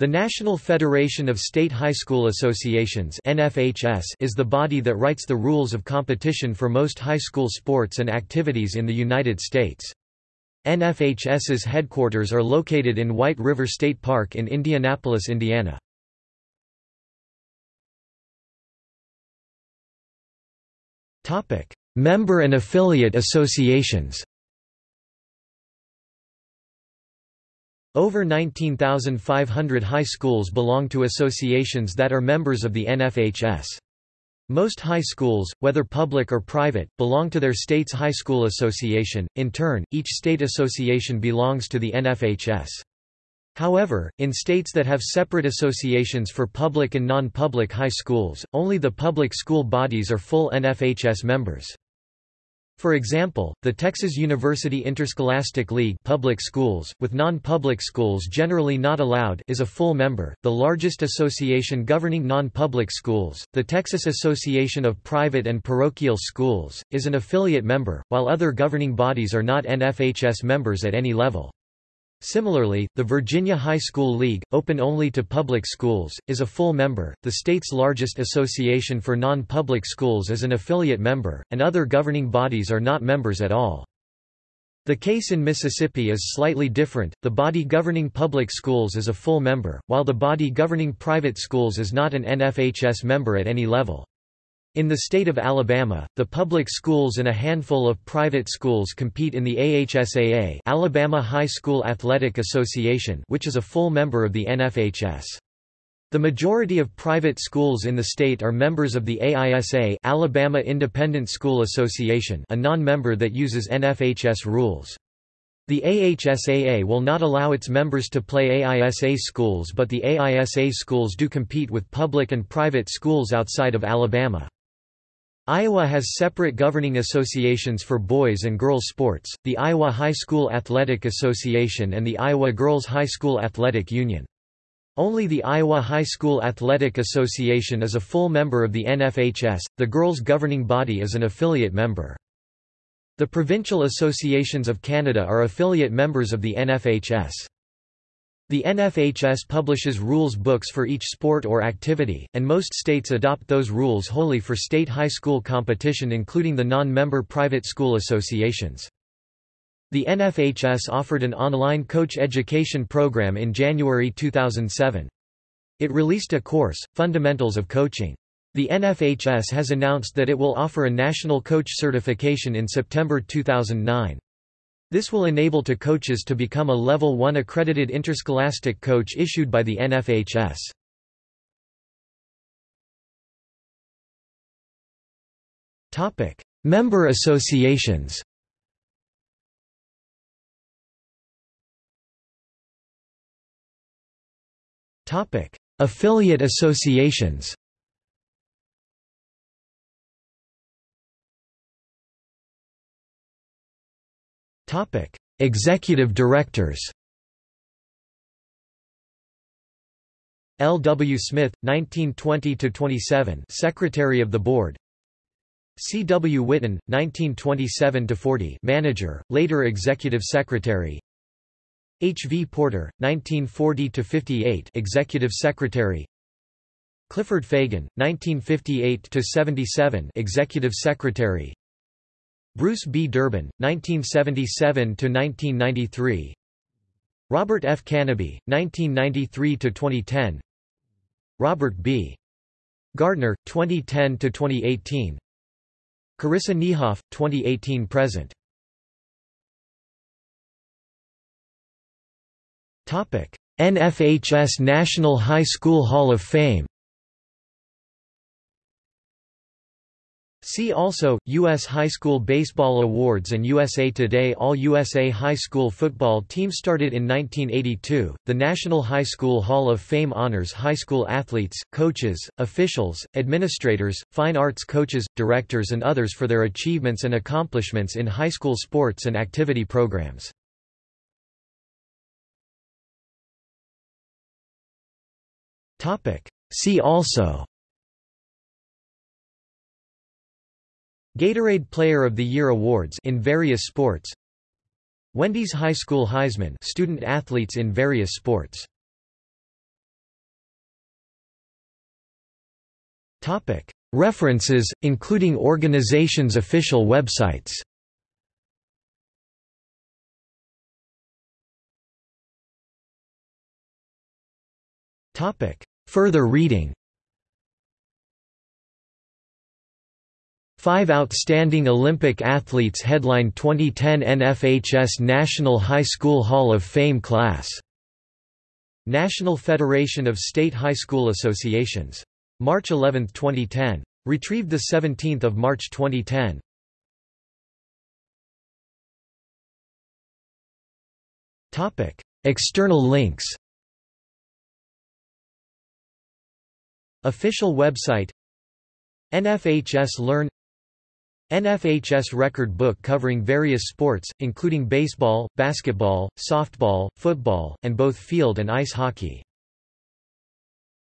The National Federation of State High School Associations is the body that writes the rules of competition for most high school sports and activities in the United States. NFHS's headquarters are located in White River State Park in Indianapolis, Indiana. Member and affiliate associations Over 19,500 high schools belong to associations that are members of the NFHS. Most high schools, whether public or private, belong to their state's high school association, in turn, each state association belongs to the NFHS. However, in states that have separate associations for public and non-public high schools, only the public school bodies are full NFHS members. For example, the Texas University Interscholastic League public schools, with non-public schools generally not allowed is a full member, the largest association governing non-public schools, the Texas Association of Private and Parochial Schools, is an affiliate member, while other governing bodies are not NFHS members at any level. Similarly, the Virginia High School League, open only to public schools, is a full member, the state's largest association for non-public schools is an affiliate member, and other governing bodies are not members at all. The case in Mississippi is slightly different, the body governing public schools is a full member, while the body governing private schools is not an NFHS member at any level. In the state of Alabama, the public schools and a handful of private schools compete in the AHSAA Alabama High School Athletic Association which is a full member of the NFHS. The majority of private schools in the state are members of the AISA Alabama Independent School Association a non-member that uses NFHS rules. The AHSAA will not allow its members to play AISA schools but the AISA schools do compete with public and private schools outside of Alabama. Iowa has separate governing associations for boys and girls sports, the Iowa High School Athletic Association and the Iowa Girls High School Athletic Union. Only the Iowa High School Athletic Association is a full member of the NFHS, the girls' governing body is an affiliate member. The provincial associations of Canada are affiliate members of the NFHS. The NFHS publishes rules books for each sport or activity, and most states adopt those rules wholly for state high school competition including the non-member private school associations. The NFHS offered an online coach education program in January 2007. It released a course, Fundamentals of Coaching. The NFHS has announced that it will offer a national coach certification in September 2009. This will enable to coaches to become a Level 1 accredited interscholastic coach issued by the NFHS. Topic: Member associations Topic: Affiliate associations Executive Directors. L. W. Smith, 1920 to 27, Secretary of the Board. C. W. Whitten, 1927 to 40, Manager, later Executive Secretary. H. V. Porter, 1940 to 58, Executive Secretary. Clifford Fagan, 1958 to 77, Executive Secretary. Bruce B. Durbin, 1977–1993 Robert F. Kanaby, 1993–2010 Robert B. Gardner, 2010–2018 Karissa Niehoff, 2018–present NFHS National High School Hall of Fame See also, U.S. High School Baseball Awards and USA Today All-USA High School Football Team started in 1982, the National High School Hall of Fame honors high school athletes, coaches, officials, administrators, fine arts coaches, directors and others for their achievements and accomplishments in high school sports and activity programs. See also Gatorade Player of the Year awards in various sports. Wendy's High School Heisman student athletes in various sports. Topic: References including organizations official websites. Topic: Further reading Five outstanding Olympic athletes headline 2010 NFHS National High School Hall of Fame class. National Federation of State High School Associations. March 11, 2010. Retrieved 17 March 2010. External links Official website NFHS Learn NFHS record book covering various sports, including baseball, basketball, softball, football, and both field and ice hockey